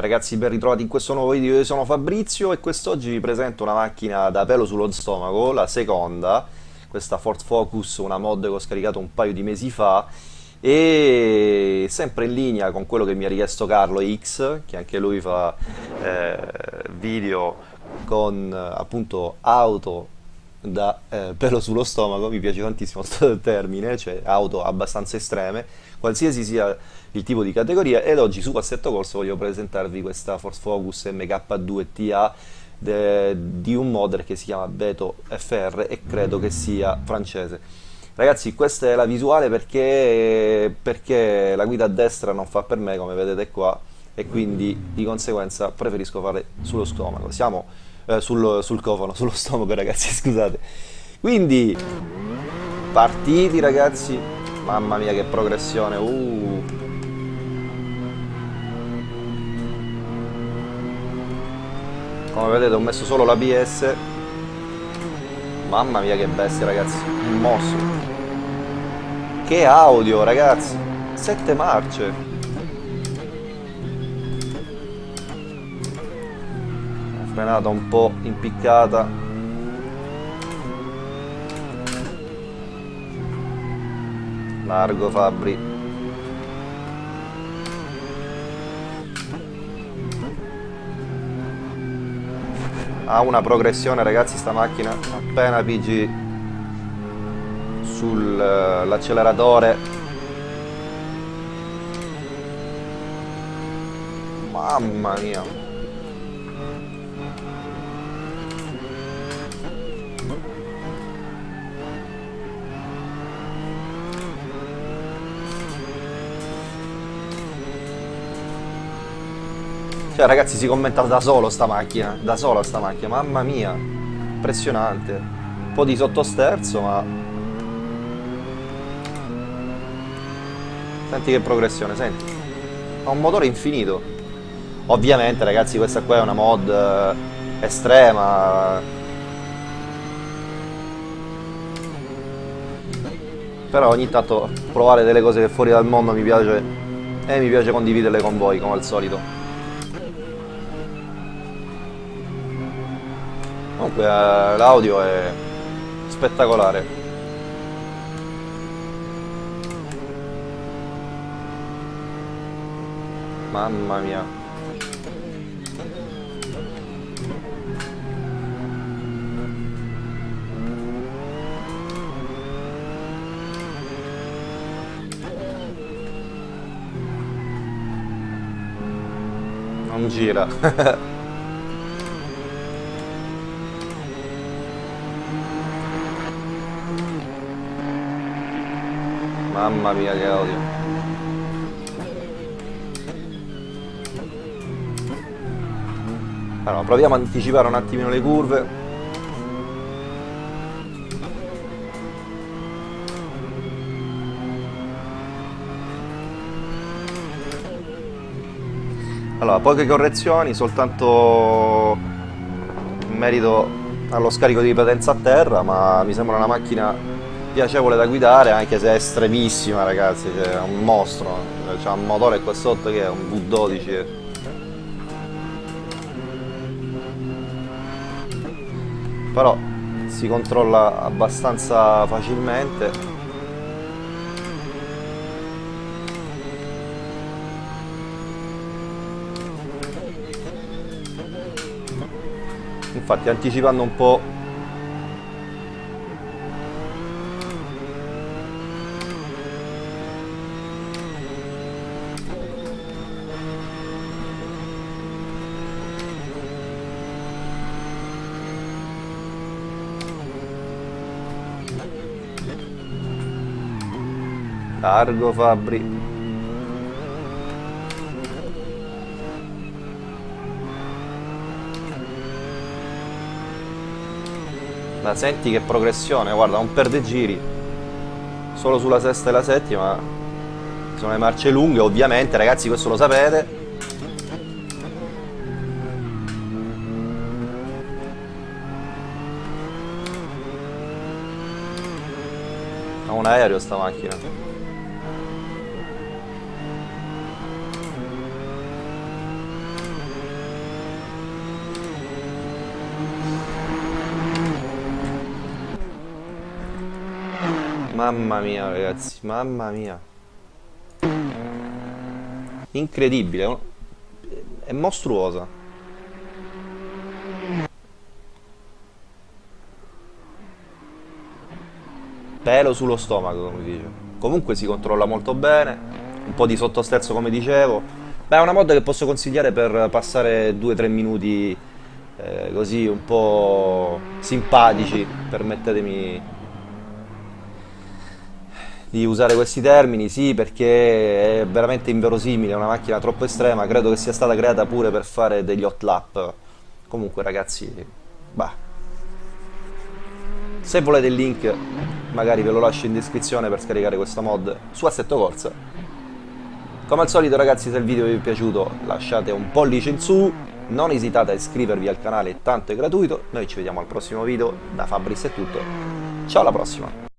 Ragazzi, ben ritrovati in questo nuovo video, io sono Fabrizio e quest'oggi vi presento una macchina da pelo sullo stomaco, la seconda, questa Ford Focus, una mod che ho scaricato un paio di mesi fa. E sempre in linea con quello che mi ha richiesto Carlo X, che anche lui fa eh, video con appunto auto da eh, pelo sullo stomaco, mi piace tantissimo questo termine, cioè auto abbastanza estreme, qualsiasi sia il tipo di categoria ed oggi su Assetto Corso voglio presentarvi questa Force Focus MK2 TA di un modder che si chiama Beto FR e credo che sia francese. Ragazzi questa è la visuale perché, perché la guida a destra non fa per me come vedete qua e quindi di conseguenza preferisco fare sullo stomaco. Siamo eh, sul, sul cofano, sullo stomaco ragazzi scusate. Quindi partiti ragazzi, mamma mia che progressione, uh. come vedete ho messo solo l'ABS mamma mia che bestia ragazzi. Il mosso. Che audio ragazzi. Sette marce frenata un po' impiccata largo Fabri. Ha una progressione ragazzi sta macchina. Appena pigi sull'acceleratore mamma mia Cioè ragazzi si commenta da solo sta macchina, da sola sta macchina, mamma mia, impressionante. Un po' di sottosterzo ma... Senti che progressione, senti. Ha un motore infinito. Ovviamente ragazzi questa qua è una mod eh, estrema. Però ogni tanto provare delle cose che fuori dal mondo mi piace e mi piace condividerle con voi come al solito. comunque eh, l'audio è spettacolare mamma mia non gira Mamma mia che odio. Allora, proviamo a anticipare un attimino le curve. Allora, poche correzioni, soltanto in merito allo scarico di potenza a terra, ma mi sembra una macchina piacevole da guidare anche se è estremissima ragazzi, cioè, è un mostro, c'ha un motore qua sotto che è un V12 però si controlla abbastanza facilmente infatti anticipando un po' Largo Fabri. Ma senti che progressione, guarda, non perde giri. Solo sulla sesta e la settima. Sono le marce lunghe, ovviamente, ragazzi, questo lo sapete. Ha un aereo sta macchina. Mamma mia, ragazzi, mamma mia. Incredibile, è mostruosa. Pelo sullo stomaco, come dice. Comunque si controlla molto bene, un po' di sottosterzo come dicevo. Beh, è una mod che posso consigliare per passare 2-3 minuti eh, così un po' simpatici, permettetemi di usare questi termini, sì, perché è veramente inverosimile, è una macchina troppo estrema, credo che sia stata creata pure per fare degli hot lap. Comunque ragazzi, bah. Se volete il link, magari ve lo lascio in descrizione per scaricare questa mod su Assetto Corsa. Come al solito ragazzi, se il video vi è piaciuto lasciate un pollice in su, non esitate a iscrivervi al canale, tanto è gratuito. Noi ci vediamo al prossimo video, da Fabris è tutto, ciao alla prossima!